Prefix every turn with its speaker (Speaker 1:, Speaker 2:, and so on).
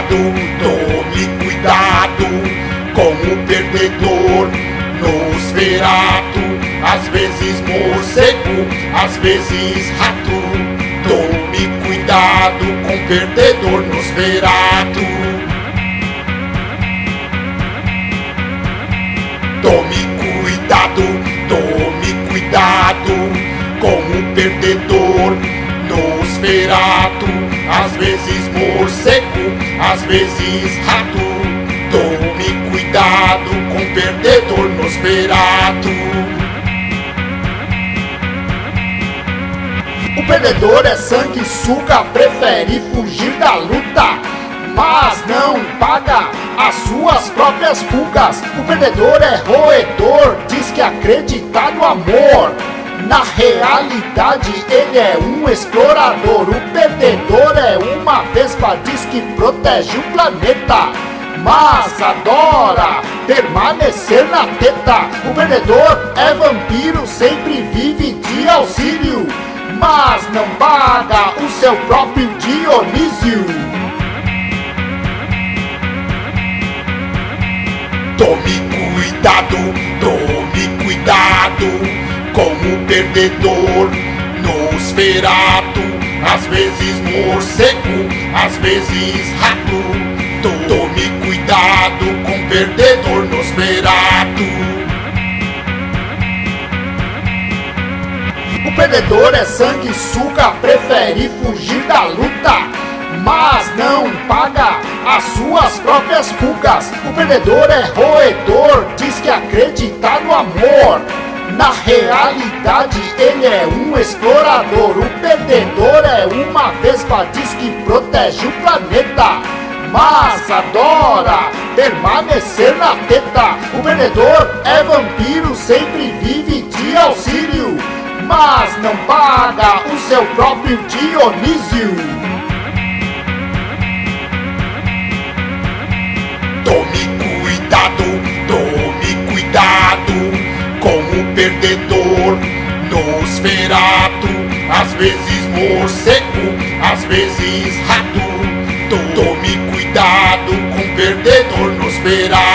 Speaker 1: cuidado, tome cuidado com o perdedor. Nosferato, às vezes morcego, às vezes rato. Tome cuidado com o perdedor Nosferato Tome cuidado, tome cuidado com o perdedor. Nosferato às vezes morcego, às vezes rato Tome cuidado com o perdedor Nosferato O perdedor é sanguessuga, prefere fugir da luta Mas não paga as suas próprias fugas O perdedor é roedor, diz que acredita no amor na realidade ele é um explorador O perdedor é uma vespa Diz que protege o planeta. Mas adora permanecer na teta O perdedor é vampiro Sempre vive de auxílio. Mas não paga o seu próprio Dionísio. Tome cuidado, tome perdedor Nosferato, às vezes morcego, às vezes rato. Tome cuidado com perdedor Nosferato O perdedor é sanguessuga, prefere fugir da luta mas não paga as suas próprias fugas O perdedor é roedor, diz que acredita no amor na realidade ele é um explorador O perdedor é uma vespa Diz que protege o planeta. Mas adora permanecer na teta. O perdedor é vampiro Sempre vive de auxílio. Mas não paga o seu próprio Dionísio perdedor Nosferato, às vezes morcego, às vezes rato. Tome cuidado com perdedor Nosferato